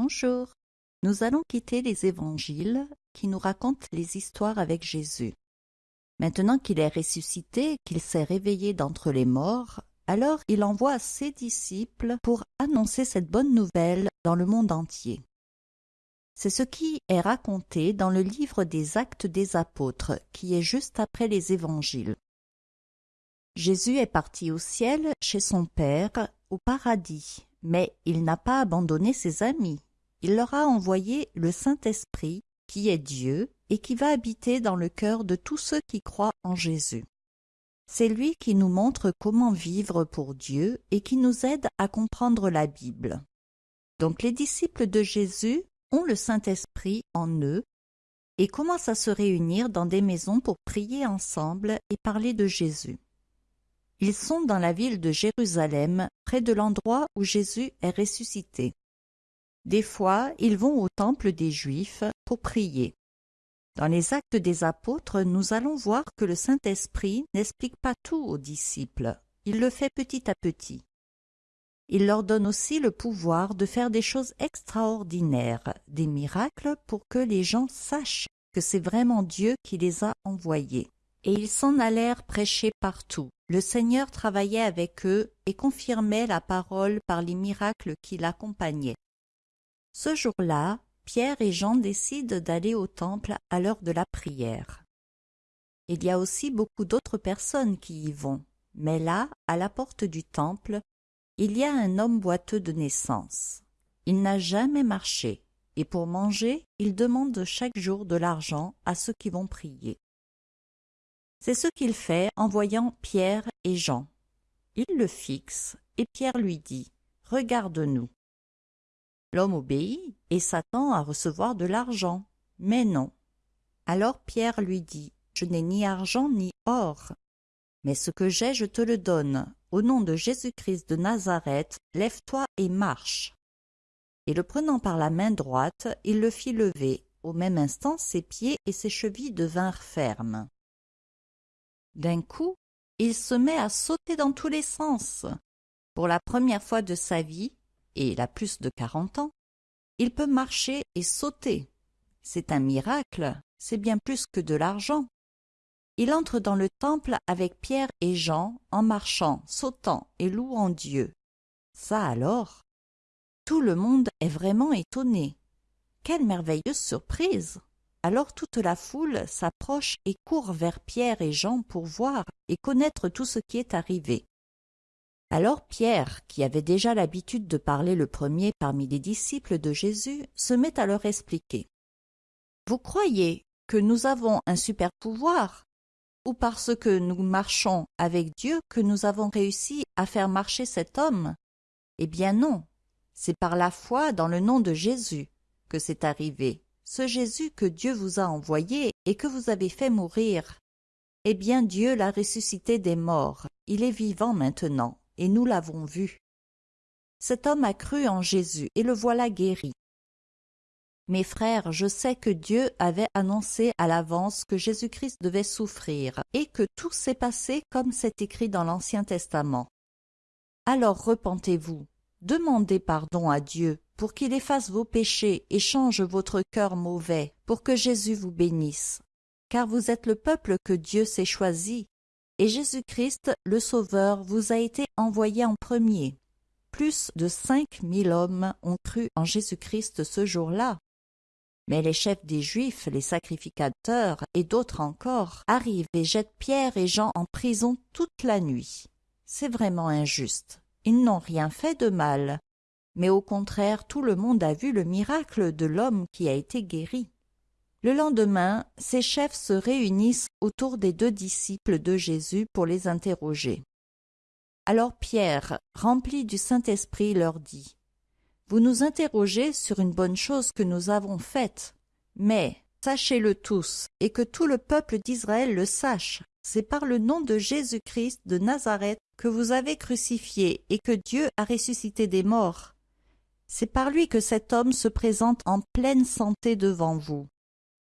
Bonjour. Nous allons quitter les évangiles qui nous racontent les histoires avec Jésus. Maintenant qu'il est ressuscité, qu'il s'est réveillé d'entre les morts, alors il envoie ses disciples pour annoncer cette bonne nouvelle dans le monde entier. C'est ce qui est raconté dans le livre des Actes des Apôtres, qui est juste après les évangiles. Jésus est parti au ciel chez son Père, au paradis, mais il n'a pas abandonné ses amis. Il leur a envoyé le Saint-Esprit, qui est Dieu, et qui va habiter dans le cœur de tous ceux qui croient en Jésus. C'est lui qui nous montre comment vivre pour Dieu et qui nous aide à comprendre la Bible. Donc les disciples de Jésus ont le Saint-Esprit en eux et commencent à se réunir dans des maisons pour prier ensemble et parler de Jésus. Ils sont dans la ville de Jérusalem, près de l'endroit où Jésus est ressuscité. Des fois, ils vont au temple des Juifs pour prier. Dans les actes des apôtres, nous allons voir que le Saint-Esprit n'explique pas tout aux disciples, il le fait petit à petit. Il leur donne aussi le pouvoir de faire des choses extraordinaires, des miracles pour que les gens sachent que c'est vraiment Dieu qui les a envoyés. Et ils s'en allèrent prêcher partout. Le Seigneur travaillait avec eux et confirmait la parole par les miracles qui l'accompagnaient. Ce jour-là, Pierre et Jean décident d'aller au temple à l'heure de la prière. Il y a aussi beaucoup d'autres personnes qui y vont, mais là, à la porte du temple, il y a un homme boiteux de naissance. Il n'a jamais marché, et pour manger, il demande chaque jour de l'argent à ceux qui vont prier. C'est ce qu'il fait en voyant Pierre et Jean. Il le fixe, et Pierre lui dit « Regarde-nous ». L'homme obéit et s'attend à recevoir de l'argent, mais non. Alors Pierre lui dit « Je n'ai ni argent ni or, mais ce que j'ai je te le donne. Au nom de Jésus-Christ de Nazareth, lève-toi et marche. » Et le prenant par la main droite, il le fit lever. Au même instant, ses pieds et ses chevilles devinrent fermes. D'un coup, il se met à sauter dans tous les sens. Pour la première fois de sa vie, et il a plus de quarante ans, il peut marcher et sauter. C'est un miracle, c'est bien plus que de l'argent. Il entre dans le temple avec Pierre et Jean en marchant, sautant et louant Dieu. Ça alors Tout le monde est vraiment étonné. Quelle merveilleuse surprise alors toute la foule s'approche et court vers Pierre et Jean pour voir et connaître tout ce qui est arrivé. Alors Pierre, qui avait déjà l'habitude de parler le premier parmi les disciples de Jésus, se met à leur expliquer. Vous croyez que nous avons un super pouvoir ou parce que nous marchons avec Dieu que nous avons réussi à faire marcher cet homme? Eh bien non, c'est par la foi dans le nom de Jésus que c'est arrivé ce Jésus que Dieu vous a envoyé et que vous avez fait mourir. Eh bien Dieu l'a ressuscité des morts, il est vivant maintenant, et nous l'avons vu. Cet homme a cru en Jésus, et le voilà guéri. Mes frères, je sais que Dieu avait annoncé à l'avance que Jésus-Christ devait souffrir, et que tout s'est passé comme c'est écrit dans l'Ancien Testament. Alors repentez-vous, demandez pardon à Dieu, pour qu'il efface vos péchés et change votre cœur mauvais, pour que Jésus vous bénisse. Car vous êtes le peuple que Dieu s'est choisi, et Jésus-Christ, le Sauveur, vous a été envoyé en premier. Plus de cinq mille hommes ont cru en Jésus-Christ ce jour-là. Mais les chefs des Juifs, les sacrificateurs et d'autres encore arrivent et jettent Pierre et Jean en prison toute la nuit. C'est vraiment injuste. Ils n'ont rien fait de mal, mais au contraire tout le monde a vu le miracle de l'homme qui a été guéri. Le lendemain, ces chefs se réunissent autour des deux disciples de Jésus pour les interroger. Alors Pierre, rempli du Saint-Esprit, leur dit Vous nous interrogez sur une bonne chose que nous avons faite, mais sachez-le tous, et que tout le peuple d'Israël le sache, c'est par le nom de Jésus-Christ de Nazareth que vous avez crucifié et que Dieu a ressuscité des morts. C'est par lui que cet homme se présente en pleine santé devant vous.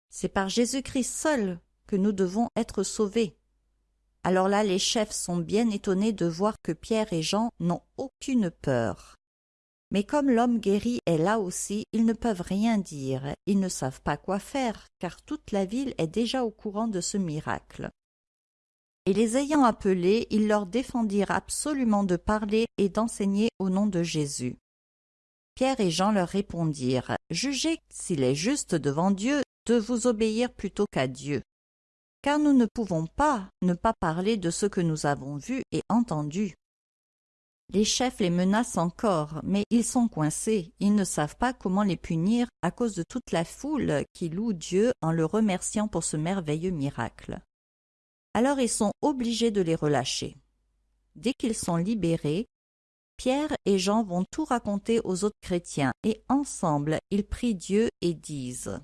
C'est par Jésus-Christ seul que nous devons être sauvés. Alors là, les chefs sont bien étonnés de voir que Pierre et Jean n'ont aucune peur. Mais comme l'homme guéri est là aussi, ils ne peuvent rien dire, ils ne savent pas quoi faire, car toute la ville est déjà au courant de ce miracle. Et les ayant appelés, ils leur défendirent absolument de parler et d'enseigner au nom de Jésus. Pierre et Jean leur répondirent, Jugez s'il est juste devant Dieu de vous obéir plutôt qu'à Dieu. Car nous ne pouvons pas ne pas parler de ce que nous avons vu et entendu. Les chefs les menacent encore, mais ils sont coincés, ils ne savent pas comment les punir à cause de toute la foule qui loue Dieu en le remerciant pour ce merveilleux miracle. Alors ils sont obligés de les relâcher. Dès qu'ils sont libérés, Pierre et Jean vont tout raconter aux autres chrétiens, et ensemble ils prient Dieu et disent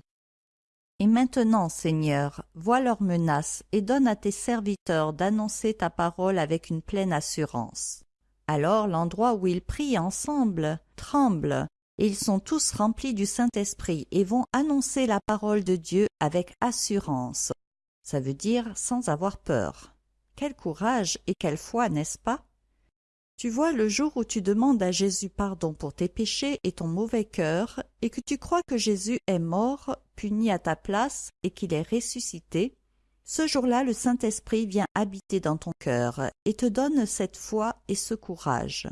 Et maintenant, Seigneur, vois leurs menaces et donne à tes serviteurs d'annoncer ta parole avec une pleine assurance. Alors l'endroit où ils prient ensemble tremble, et ils sont tous remplis du Saint-Esprit et vont annoncer la parole de Dieu avec assurance. Ça veut dire sans avoir peur. Quel courage et quelle foi, n'est-ce pas? Tu vois, le jour où tu demandes à Jésus pardon pour tes péchés et ton mauvais cœur, et que tu crois que Jésus est mort, puni à ta place, et qu'il est ressuscité, ce jour-là, le Saint-Esprit vient habiter dans ton cœur et te donne cette foi et ce courage.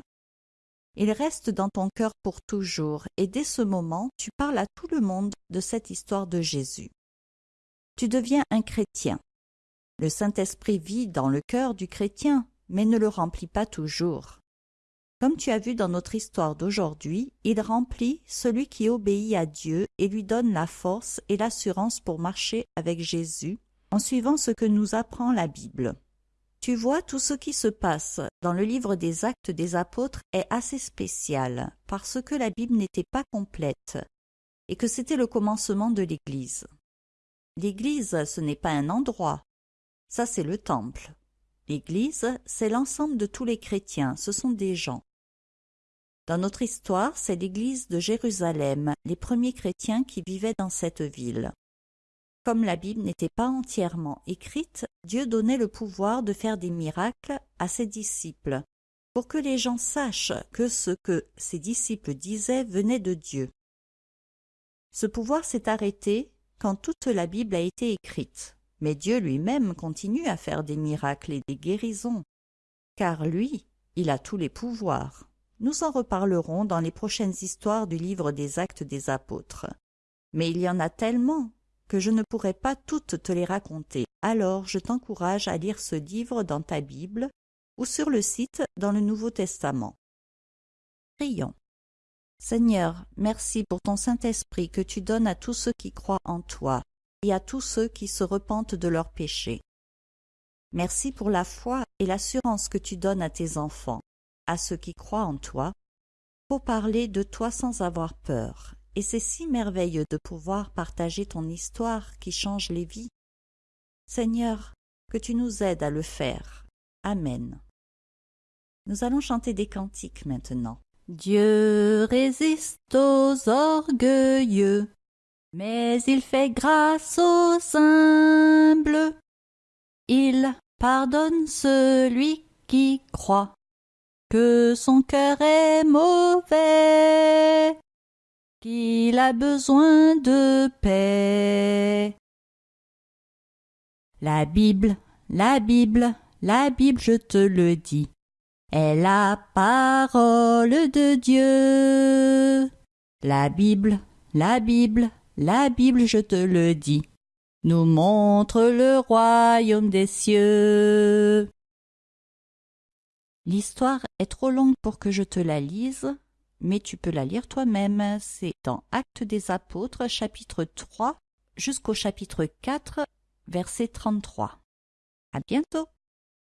Il reste dans ton cœur pour toujours, et dès ce moment, tu parles à tout le monde de cette histoire de Jésus. Tu deviens un chrétien. Le Saint-Esprit vit dans le cœur du chrétien, mais ne le remplit pas toujours. Comme tu as vu dans notre histoire d'aujourd'hui, il remplit celui qui obéit à Dieu et lui donne la force et l'assurance pour marcher avec Jésus en suivant ce que nous apprend la Bible. Tu vois, tout ce qui se passe dans le livre des actes des apôtres est assez spécial, parce que la Bible n'était pas complète, et que c'était le commencement de l'Église. L'Église, ce n'est pas un endroit, ça c'est le temple. L'Église, c'est l'ensemble de tous les chrétiens, ce sont des gens. Dans notre histoire, c'est l'Église de Jérusalem, les premiers chrétiens qui vivaient dans cette ville. Comme la Bible n'était pas entièrement écrite, Dieu donnait le pouvoir de faire des miracles à ses disciples, pour que les gens sachent que ce que ses disciples disaient venait de Dieu. Ce pouvoir s'est arrêté quand toute la Bible a été écrite, mais Dieu lui-même continue à faire des miracles et des guérisons, car lui, il a tous les pouvoirs. Nous en reparlerons dans les prochaines histoires du livre des actes des apôtres. Mais il y en a tellement que je ne pourrai pas toutes te les raconter. Alors je t'encourage à lire ce livre dans ta Bible ou sur le site dans le Nouveau Testament. Prions. Seigneur, merci pour ton Saint-Esprit que tu donnes à tous ceux qui croient en toi et à tous ceux qui se repentent de leurs péchés. Merci pour la foi et l'assurance que tu donnes à tes enfants, à ceux qui croient en toi, pour parler de toi sans avoir peur et c'est si merveilleux de pouvoir partager ton histoire qui change les vies. Seigneur, que tu nous aides à le faire. Amen. Nous allons chanter des cantiques maintenant. Dieu résiste aux orgueilleux, mais il fait grâce aux humbles. Il pardonne celui qui croit que son cœur est mauvais qu'il a besoin de paix. La Bible, la Bible, la Bible, je te le dis, est la parole de Dieu. La Bible, la Bible, la Bible, je te le dis, nous montre le royaume des cieux. L'histoire est trop longue pour que je te la lise, mais tu peux la lire toi-même. C'est dans Actes des Apôtres, chapitre 3 jusqu'au chapitre 4, verset 33. À bientôt!